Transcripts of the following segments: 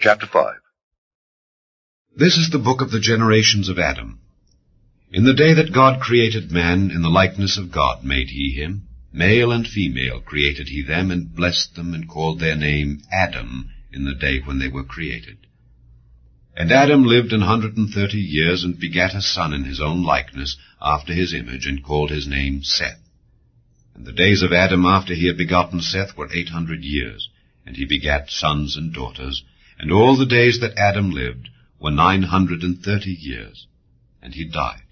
Chapter 5 This is the book of the generations of Adam. In the day that God created man, in the likeness of God made he him. Male and female created he them, and blessed them, and called their name Adam in the day when they were created. And Adam lived an hundred and thirty years, and begat a son in his own likeness, after his image, and called his name Seth. And the days of Adam after he had begotten Seth were eight hundred years, and he begat sons and daughters. And all the days that Adam lived were nine hundred and thirty years, and he died.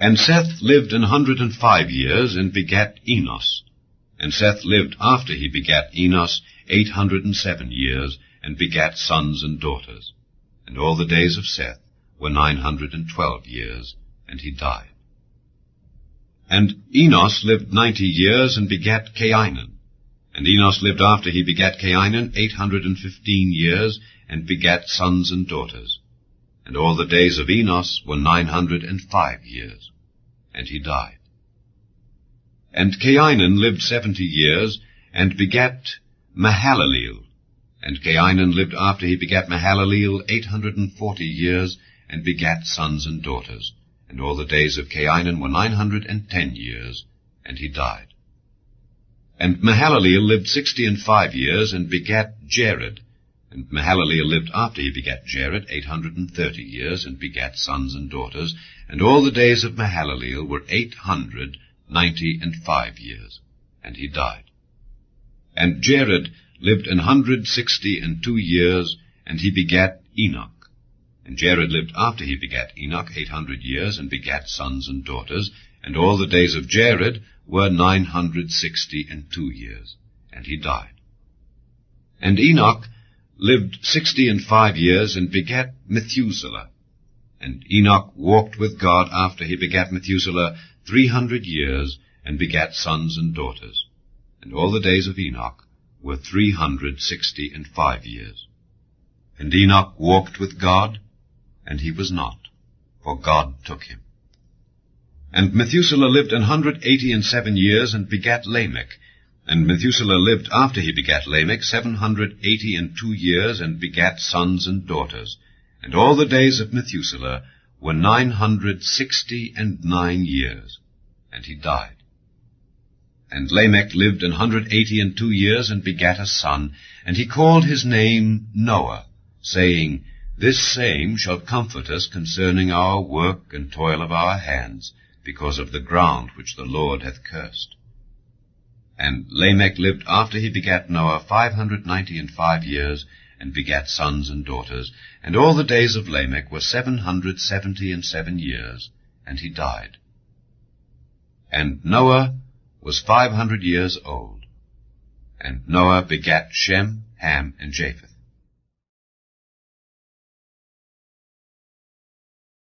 And Seth lived an hundred and five years, and begat Enos. And Seth lived after he begat Enos eight hundred and seven years, and begat sons and daughters. And all the days of Seth were nine hundred and twelve years, and he died. And Enos lived ninety years, and begat Cainan. And Enos lived after he begat Cainan eight hundred and fifteen years, and begat sons and daughters. And all the days of Enos were nine hundred and five years, and he died. And Cainan lived seventy years, and begat Mahalaleel. And Cainan lived after he begat Mahalaleel eight hundred and forty years, and begat sons and daughters. And all the days of Cainan were nine hundred and ten years, and he died. And Mahalaleel lived sixty and five years, and begat Jared. And Mahalaleel lived after he begat Jared eight hundred and thirty years, and begat sons and daughters. And all the days of Mahalaleel were eight hundred ninety and five years, and he died. And Jared lived an hundred sixty and two years, and he begat Enoch. And Jared lived after he begat Enoch eight hundred years, and begat sons and daughters. And all the days of Jared were nine hundred sixty and two years, and he died. And Enoch lived sixty and five years, and begat Methuselah. And Enoch walked with God after he begat Methuselah three hundred years, and begat sons and daughters. And all the days of Enoch were three hundred sixty and five years. And Enoch walked with God, and he was not, for God took him. And Methuselah lived an hundred eighty and seven years, and begat Lamech. And Methuselah lived after he begat Lamech seven hundred eighty and two years, and begat sons and daughters. And all the days of Methuselah were nine hundred sixty and nine years, and he died. And Lamech lived an hundred eighty and two years, and begat a son, and he called his name Noah, saying, This same shall comfort us concerning our work and toil of our hands, because of the ground which the Lord hath cursed. And Lamech lived after he begat Noah five hundred ninety and five years, and begat sons and daughters. And all the days of Lamech were seven hundred seventy and seven years, and he died. And Noah was five hundred years old. And Noah begat Shem, Ham, and Japheth.